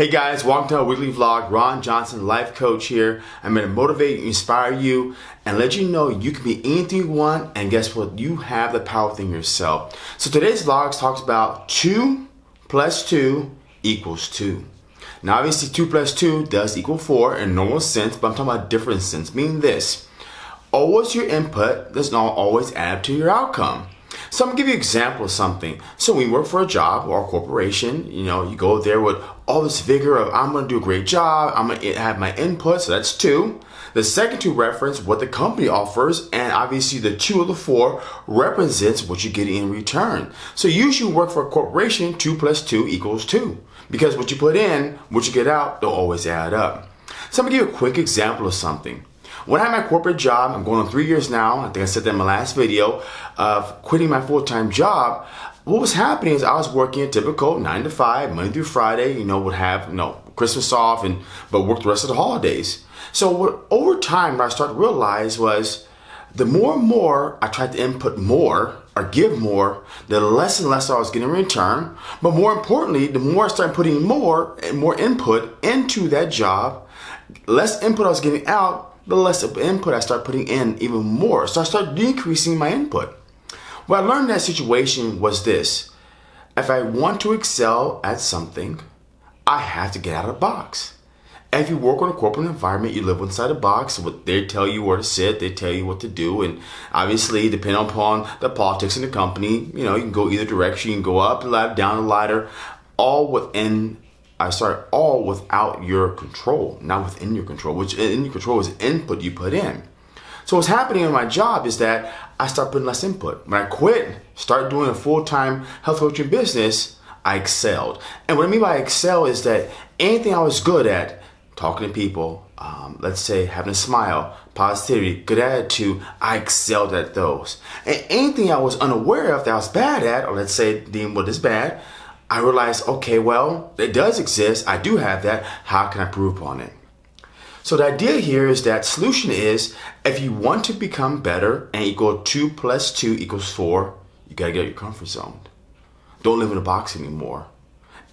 Hey guys, welcome to our weekly vlog. Ron Johnson, life coach here. I'm to motivate, inspire you, and let you know you can be anything you want. And guess what? You have the power within yourself. So today's vlog talks about 2 plus 2 equals 2. Now obviously 2 plus 2 does equal 4 in normal sense, but I'm talking about different sense, meaning this. Always your input does not always add up to your outcome. So I'm gonna give you an example of something. So when you work for a job or a corporation, you know, you go there with all this vigor of I'm gonna do a great job, I'm gonna have my input, so that's two. The second two reference what the company offers, and obviously the two of the four represents what you get in return. So usually work for a corporation, two plus two equals two. Because what you put in, what you get out, they'll always add up. So I'm gonna give you a quick example of something. When I had my corporate job, I'm going on three years now, I think I said that in my last video, of quitting my full-time job, what was happening is I was working a typical nine to five, Monday through Friday, you know, would have, you know, Christmas off and, but work the rest of the holidays. So what, over time, what I started to realize was the more and more I tried to input more or give more, the less and less I was getting in return. But more importantly, the more I started putting more and more input into that job, less input I was getting out, the less of input I start putting in even more. So I start decreasing my input. What I learned in that situation was this. If I want to excel at something, I have to get out of the box. if you work in a corporate environment, you live inside a box. What they tell you where to sit, they tell you what to do, and obviously, depending upon the politics in the company, you know, you can go either direction. You can go up ladder, down the ladder, all within I start all without your control, not within your control, which in your control is input you put in. So what's happening in my job is that I start putting less input. When I quit, start doing a full-time health coaching business, I excelled. And what I mean by excel is that anything I was good at, talking to people, um, let's say having a smile, positivity, good attitude, I excelled at those. And anything I was unaware of that I was bad at, or let's say deem what is bad, I realized, okay, well, it does exist. I do have that. How can I prove upon it? So the idea here is that solution is if you want to become better and equal 2 plus 2 equals 4, you got to get out your comfort zone. Don't live in a box anymore.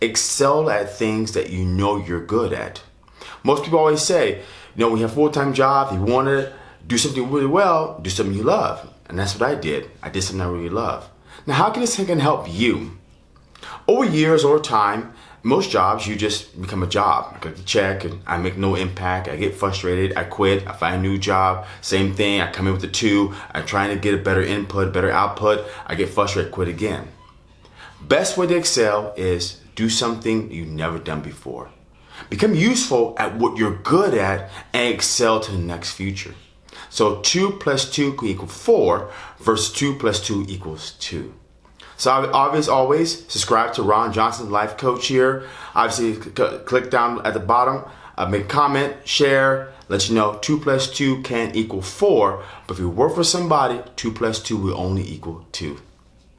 Excel at things that you know you're good at. Most people always say, you know, when you have a full-time job, you want to do something really well, do something you love. And that's what I did. I did something I really love. Now, how can this can help you? Over years or time, most jobs you just become a job. I get the check and I make no impact. I get frustrated. I quit. I find a new job. Same thing. I come in with the two. I'm trying to get a better input, better output. I get frustrated. Quit again. Best way to excel is do something you've never done before. Become useful at what you're good at and excel to the next future. So 2 plus 2 can equal 4 versus 2 plus 2 equals 2. So obviously, always subscribe to Ron Johnson, life coach here. Obviously, click down at the bottom, uh, make a comment, share, let you know 2 plus 2 can equal 4. But if you work for somebody, 2 plus 2 will only equal 2.